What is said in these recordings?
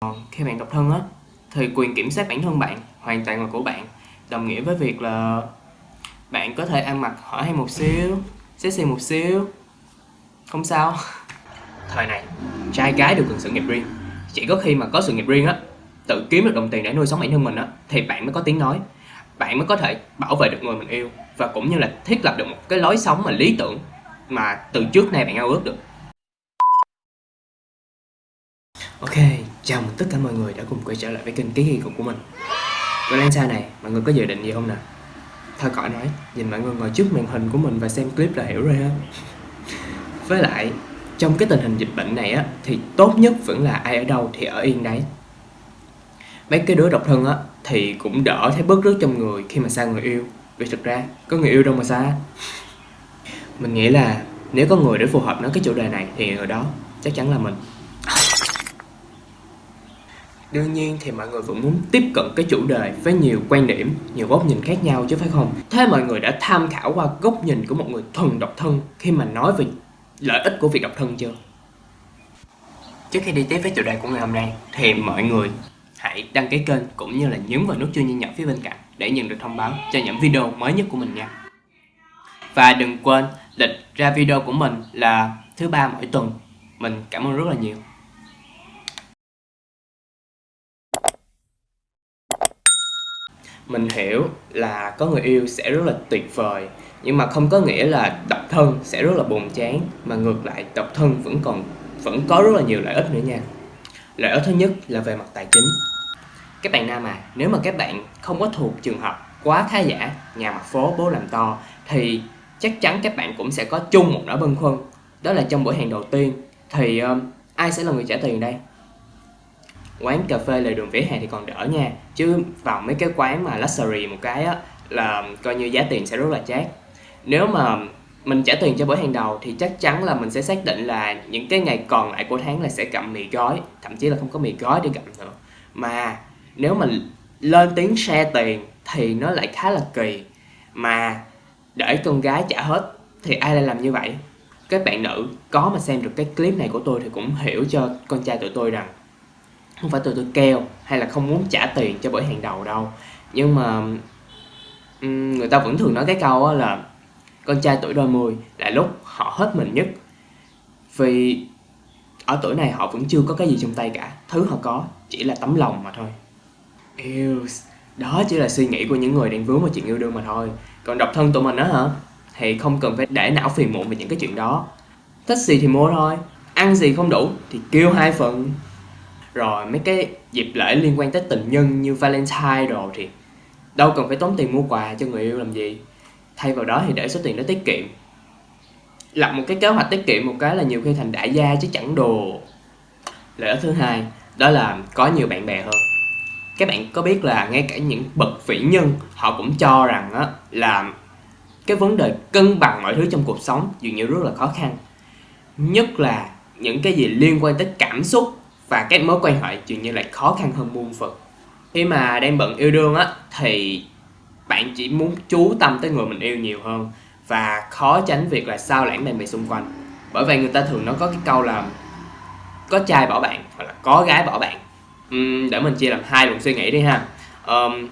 Còn khi bạn độc thân á thì quyền kiểm soát bản thân bạn hoàn toàn là của bạn. Đồng nghĩa với việc là bạn có thể ăn mặc hở hay một xíu sexy một xíu. Không sao. Thời này trai gái đều cần sự nghiệp riêng. Chỉ có khi mà có sự nghiệp riêng á tự kiếm được đồng tiền để nuôi sống bản thân mình á thì bạn mới có tiếng nói. Bạn mới có thể bảo vệ được người mình yêu và cũng như là thiết lập được một cái lối sống mà lý tưởng mà từ trước nay bạn ao ước được. Ok, chào mừng tất cả mọi người đã cùng quay trở lại với kênh Ký Ghi của mình. Valentine này, mọi người có dự định gì không nè? Thôi cõi nói, nhìn mọi người ngồi trước màn hình của mình và xem clip là hiểu rồi ha Với lại, trong cái tình hình dịch bệnh này á Thì tốt nhất vẫn là ai ở đâu thì ở yên đấy. Mấy cái đứa độc thân á Thì cũng đỡ thấy bớt rứt trong người khi mà xa người yêu. Vì thực ra, có người yêu đâu mà xa. Mình nghĩ là nếu có người để phù hợp nói cái chủ đề này Thì người đó chắc chắn là mình. Đương nhiên thì mọi người vẫn muốn tiếp cận cái chủ đề với nhiều quan điểm, nhiều góc nhìn khác nhau chứ phải không? Thế mọi người đã tham khảo qua góc nhìn của một người thuần độc thân khi mà nói về lợi ích của việc độc thân chưa? Trước khi đi tiếp với chủ đề của ngày hôm nay thì mọi người hãy đăng ký kênh cũng như là nhấn vào nút chuông nhân nhỏ phía bên cạnh để nhận được thông báo cho những video mới nhất của mình nha. Và đừng quên lịch ra video của mình là thứ ba mỗi tuần. Mình cảm ơn rất là nhiều. Mình hiểu là có người yêu sẽ rất là tuyệt vời nhưng mà không có nghĩa là độc thân sẽ rất là buồn chán mà ngược lại độc thân vẫn còn vẫn có rất là nhiều lợi ích nữa nha. Lợi ích thứ nhất là về mặt tài chính. Các bạn nam à nếu mà các bạn không có thuộc trường hợp quá khá giả nhà mặt phố bố làm to thì chắc chắn các bạn cũng sẽ có chung một nỗi băn khoăn đó là trong buổi hẹn đầu tiên thì um, ai sẽ là người trả tiền đây? Quán cà phê lề đường vỉa hè thì còn đỡ nha. Chứ vào mấy cái quán mà luxury một cái á, là coi như giá tiền sẽ rất là chát. Nếu mà mình trả tiền cho bữa hàng đầu thì chắc chắn là mình sẽ xác định là những cái ngày còn lại của tháng là sẽ gặm mì gói, thậm chí là không có mì gói để gặm nữa. Mà nếu mình lên tiếng share tiền thì nó lại khá là kỳ. Mà để con gái trả hết thì ai lại làm như vậy? Các bạn nữ có mà xem được cái clip này của tôi thì cũng hiểu cho con trai tụi tôi rằng không phải từ tôi keo hay là không muốn trả tiền cho bởi hàng đầu đâu. Nhưng mà người ta vẫn thường nói cái câu là con trai tuổi đôi mươi là lúc họ hết mình nhất. Vì ở tuổi này họ vẫn chưa có cái gì trong tay cả. Thứ họ có chỉ là tấm lòng mà thôi. Yêu đó chỉ là suy nghĩ của những người đang vướng vào chuyện yêu đương mà thôi. Còn độc thân tụi mình á hả? Thì không cần phải để não phiền muộn về những cái chuyện đó. Thích gì thì mua thôi. Ăn gì không đủ thì kêu hai phần rồi, mấy cái dịp lễ liên quan tới tình nhân như Valentine rồi thì đâu cần phải tốn tiền mua quà cho người yêu làm gì. Thay vào đó thì để số tiền đó tiết kiệm. Lập một cái kế hoạch tiết kiệm một cái là nhiều khi thành đại gia chứ chẳng đồ. Lợi ích thứ hai, đó là có nhiều bạn bè hơn. Các bạn có biết là ngay cả những bậc vĩ nhân họ cũng cho rằng á là cái vấn đề cân bằng mọi thứ trong cuộc sống dường như rất là khó khăn. Nhất là những cái gì liên quan tới cảm xúc và các mối quan hệ dường như lại khó khăn hơn muôn phần. Khi mà đang bận yêu đương á thì bạn chỉ muốn chú tâm tới người mình yêu nhiều hơn. Và khó tránh việc là sao lãng bạn bè xung quanh. Bởi vậy người ta thường nói có cái câu là có trai bỏ bạn hoặc là có gái bỏ bạn. Uhm, để mình chia làm hai luồng suy nghĩ đi ha. Um,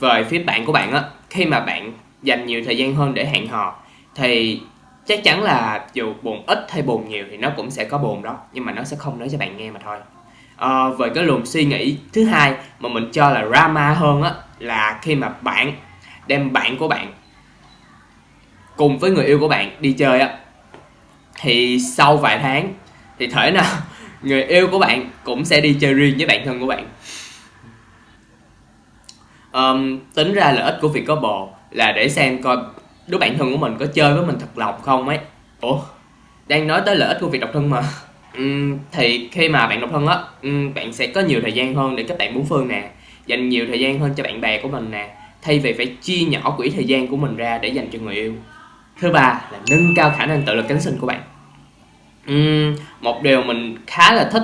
về phía bạn của bạn á khi mà bạn dành nhiều thời gian hơn để hẹn hò thì chắc chắn là dù buồn ít hay buồn nhiều thì nó cũng sẽ có buồn đó nhưng mà nó sẽ không nói cho bạn nghe mà thôi à, về cái luồng suy nghĩ thứ hai mà mình cho là drama hơn á là khi mà bạn đem bạn của bạn cùng với người yêu của bạn đi chơi á thì sau vài tháng thì thể nào người yêu của bạn cũng sẽ đi chơi riêng với bạn thân của bạn. Um, tính ra lợi ích của việc có bồ là để xem coi đứa bạn thân của mình có chơi với mình thật lòng không ấy. Ủa đang nói tới lợi ích của việc độc thân mà thì khi mà bạn độc thân á bạn sẽ có nhiều thời gian hơn để các bạn bốn phương nè dành nhiều thời gian hơn cho bạn bè của mình nè thay vì phải chia nhỏ quỹ thời gian của mình ra để dành cho người yêu. Thứ ba là nâng cao khả năng tự lực cánh sinh của bạn. Uhm, một điều mình khá là thích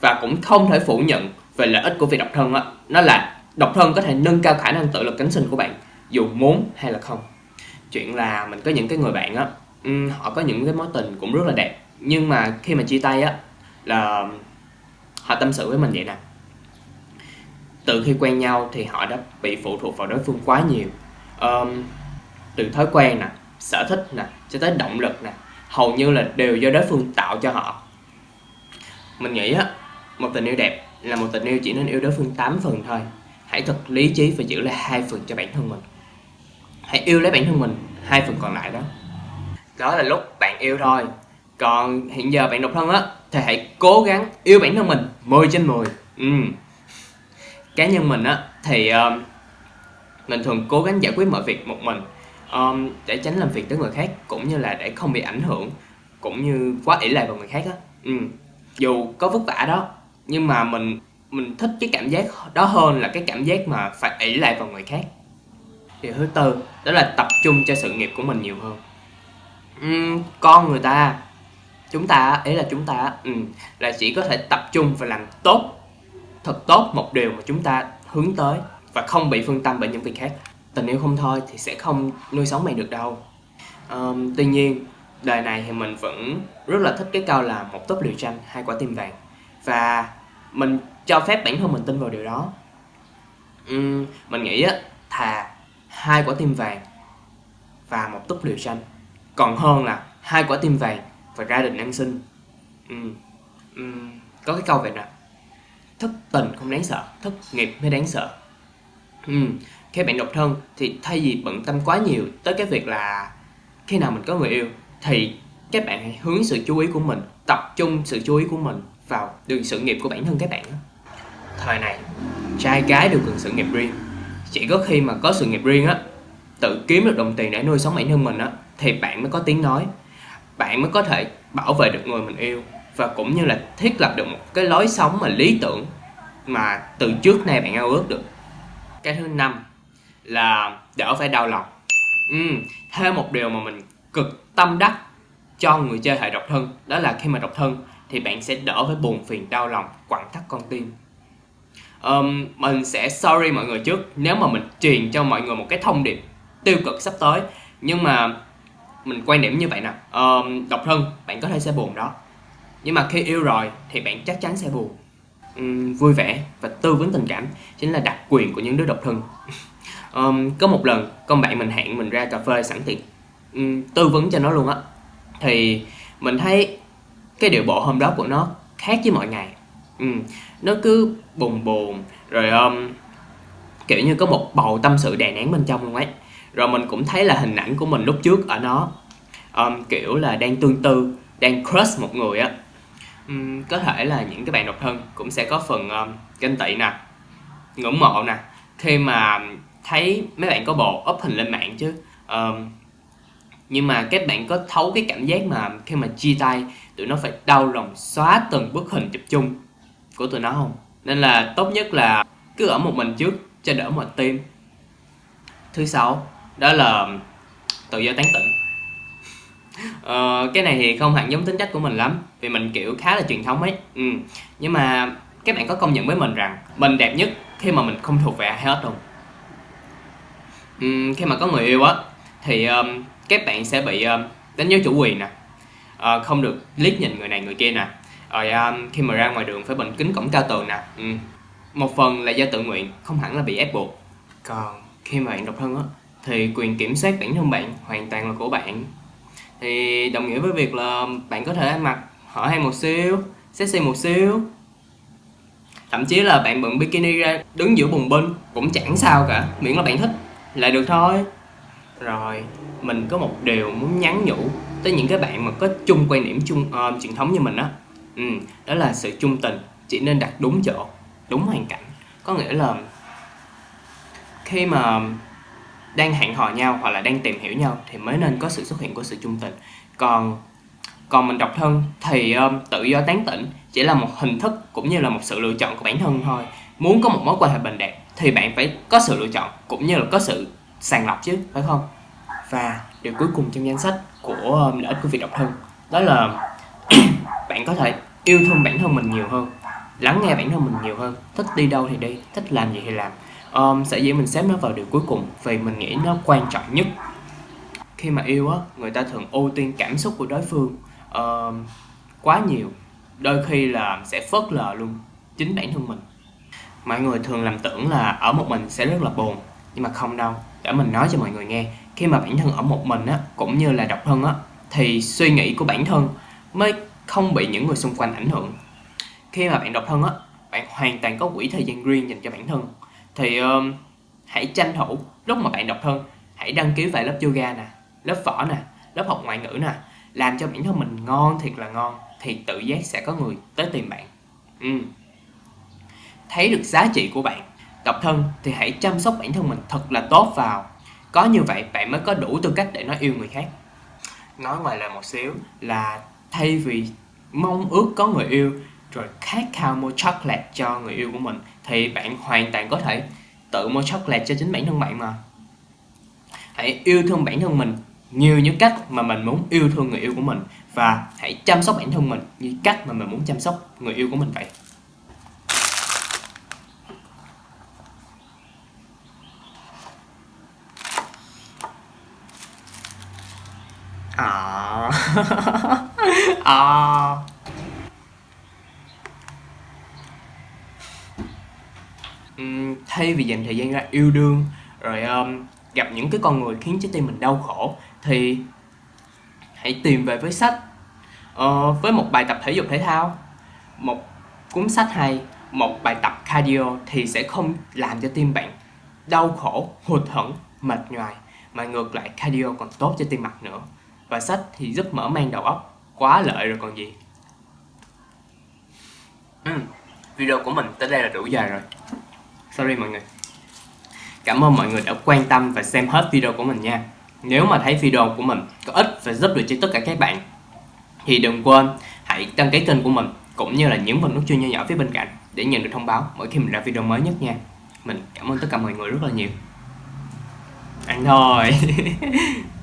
và cũng không thể phủ nhận về lợi ích của việc độc thân á nó là độc thân có thể nâng cao khả năng tự lực cánh sinh của bạn dù muốn hay là không. Chuyện là mình có những cái người bạn á um, họ có những cái mối tình cũng rất là đẹp nhưng mà khi mà chia tay á là họ tâm sự với mình vậy nè. Từ khi quen nhau thì họ đã bị phụ thuộc vào đối phương quá nhiều. Um, từ thói quen nè sở thích nè cho tới động lực nè hầu như là đều do đối phương tạo cho họ. Mình nghĩ á một tình yêu đẹp là một tình yêu chỉ nên yêu đối phương 8 phần thôi. Hãy thật lý trí và giữ lại hai phần cho bản thân mình. Hãy yêu lấy bản thân mình hai phần còn lại đó. Đó là lúc bạn yêu thôi còn hiện giờ bạn độc thân á thì hãy cố gắng yêu bản thân mình 10 trên 10 ừ. cá nhân mình á thì um, mình thường cố gắng giải quyết mọi việc một mình um, để tránh làm việc tới người khác cũng như là để không bị ảnh hưởng cũng như quá ỷ lại vào người khác á ừ. dù có vất vả đó nhưng mà mình mình thích cái cảm giác đó hơn là cái cảm giác mà phải ỷ lại vào người khác điều thứ tư đó là tập trung cho sự nghiệp của mình nhiều hơn uhm, con người ta chúng ta ấy là chúng ta ừ, là chỉ có thể tập trung và làm tốt thật tốt một điều mà chúng ta hướng tới và không bị phân tâm bởi những việc khác. Tình yêu không thôi thì sẽ không nuôi sống mày được đâu. Um, tuy nhiên đời này thì mình vẫn rất là thích cái câu là một tốp liều tranh hai quả tim vàng. Và mình cho phép bản thân mình tin vào điều đó. Um, mình nghĩ á thà hai quả tim vàng và một túp liều tranh. Còn hơn là hai quả tim vàng và gia đình ăn xin ừ. Ừ. có cái câu vậy nè thất tình không đáng sợ, thất nghiệp mới đáng sợ ừ. khi bạn độc thân thì thay vì bận tâm quá nhiều tới cái việc là khi nào mình có người yêu thì các bạn hãy hướng sự chú ý của mình, tập trung sự chú ý của mình vào đường sự nghiệp của bản thân các bạn thời này, trai gái đều cần sự nghiệp riêng chỉ có khi mà có sự nghiệp riêng á, tự kiếm được đồng tiền để nuôi sống bản thân mình á, thì bạn mới có tiếng nói bạn mới có thể bảo vệ được người mình yêu và cũng như là thiết lập được một cái lối sống mà lý tưởng mà từ trước nay bạn ao ước được. Cái thứ năm là đỡ phải đau lòng. Ừ, thêm một điều mà mình cực tâm đắc cho người chơi hệ độc thân đó là khi mà độc thân thì bạn sẽ đỡ phải buồn phiền đau lòng quặn thắt con tim. Um, mình sẽ sorry mọi người trước nếu mà mình truyền cho mọi người một cái thông điệp tiêu cực sắp tới nhưng mà mình quan điểm như vậy nè. Uh, độc thân bạn có thể sẽ buồn đó. Nhưng mà khi yêu rồi thì bạn chắc chắn sẽ buồn. Um, vui vẻ và tư vấn tình cảm chính là đặc quyền của những đứa độc thân. Um, có một lần con bạn mình hẹn mình ra cà phê sẵn tiện. Um, tư vấn cho nó luôn á. Thì mình thấy cái điệu bộ hôm đó của nó khác với mọi ngày. Um, nó cứ buồn buồn rồi um, kiểu như có một bầu tâm sự đè nén bên trong luôn ấy rồi mình cũng thấy là hình ảnh của mình lúc trước ở nó um, kiểu là đang tương tư đang crush một người á. Um, có thể là những cái bạn độc thân cũng sẽ có phần um, ganh tị nè ngưỡng mộ nè. Khi mà thấy mấy bạn có bồ up hình lên mạng chứ um, nhưng mà các bạn có thấu cái cảm giác mà khi mà chia tay tụi nó phải đau lòng xóa từng bức hình chụp chung của tụi nó không? Nên là tốt nhất là cứ ở một mình trước cho đỡ mệt tim. Thứ sáu đó là tự do tán tỉnh. Ờ, cái này thì không hẳn giống tính cách của mình lắm vì mình kiểu khá là truyền thống ấy. Ừ. nhưng mà các bạn có công nhận với mình rằng mình đẹp nhất khi mà mình không thuộc về ai hết không? Ừ, khi mà có người yêu á thì um, các bạn sẽ bị um, đánh dấu chủ quyền nè. Uh, không được liếc nhìn người này người kia nè. Rồi um, khi mà ra ngoài đường phải bình kính cổng cao tường nè. Ừ. một phần là do tự nguyện không hẳn là bị ép buộc. Còn khi mà bạn độc thân á thì quyền kiểm soát bản thân bạn hoàn toàn là của bạn. Thì đồng nghĩa với việc là bạn có thể ăn mặc hở hang một xíu sexy một xíu. Thậm chí là bạn bận bikini ra đứng giữa bùng binh cũng chẳng sao cả miễn là bạn thích là được thôi. Rồi mình có một điều muốn nhắn nhủ tới những cái bạn mà có chung quan điểm chung uh, truyền thống như mình á. Ừ, đó là sự trung tình chỉ nên đặt đúng chỗ đúng hoàn cảnh. Có nghĩa là khi mà đang hẹn hò nhau hoặc là đang tìm hiểu nhau thì mới nên có sự xuất hiện của sự chung tình. Còn còn mình độc thân thì um, tự do tán tỉnh chỉ là một hình thức cũng như là một sự lựa chọn của bản thân thôi. Muốn có một mối quan hệ bình đẹp thì bạn phải có sự lựa chọn cũng như là có sự sàng lọc chứ phải không? Và điều cuối cùng trong danh sách của um, lợi ích của việc độc thân đó là bạn có thể yêu thương bản thân mình nhiều hơn lắng nghe bản thân mình nhiều hơn thích đi đâu thì đi thích làm gì thì làm um, sẽ dĩ mình xếp nó vào điều cuối cùng vì mình nghĩ nó quan trọng nhất. Khi mà yêu á người ta thường ưu tiên cảm xúc của đối phương uh, quá nhiều. Đôi khi là sẽ phớt lờ luôn chính bản thân mình. Mọi người thường làm tưởng là ở một mình sẽ rất là buồn nhưng mà không đâu. Để mình nói cho mọi người nghe khi mà bản thân ở một mình á cũng như là độc thân á thì suy nghĩ của bản thân mới không bị những người xung quanh ảnh hưởng. Khi mà bạn độc thân á bạn hoàn toàn có quỹ thời gian riêng dành cho bản thân thì um, hãy tranh thủ lúc mà bạn độc thân hãy đăng ký vài lớp yoga nè lớp võ nè lớp học ngoại ngữ nè làm cho bản thân mình ngon thiệt là ngon thì tự giác sẽ có người tới tìm bạn. Ừ. thấy được giá trị của bạn độc thân thì hãy chăm sóc bản thân mình thật là tốt vào. Có như vậy bạn mới có đủ tư cách để nói yêu người khác. Nói ngoài lời một xíu. Là thay vì mong ước có người yêu rồi khát khao mua chocolate cho người yêu của mình, thì bạn hoàn toàn có thể tự mua chocolate cho chính bản thân bạn mà. Hãy yêu thương bản thân mình nhiều những cách mà mình muốn yêu thương người yêu của mình và hãy chăm sóc bản thân mình như cách mà mình muốn chăm sóc người yêu của mình vậy. À. À Ừm, thay vì dành thời gian ra yêu đương rồi um, gặp những cái con người khiến trái tim mình đau khổ thì hãy tìm về với sách. Uh, với một bài tập thể dục thể thao một cuốn sách hay một bài tập cardio thì sẽ không làm cho tim bạn đau khổ hụt hẫng mệt nhoài mà ngược lại cardio còn tốt cho tim mạch nữa. Và sách thì giúp mở mang đầu óc quá lợi rồi còn gì. Ừ, video của mình tới đây là đủ dài rồi sorry mọi người. Cảm ơn mọi người đã quan tâm và xem hết video của mình nha. Nếu mà thấy video của mình có ích và giúp được cho tất cả các bạn, thì đừng quên hãy đăng ký kênh của mình, cũng như là nhấn vào nút chuông nhỏ nhỏ phía bên cạnh để nhận được thông báo mỗi khi mình ra video mới nhất nha. Mình cảm ơn tất cả mọi người rất là nhiều. Ăn thôi.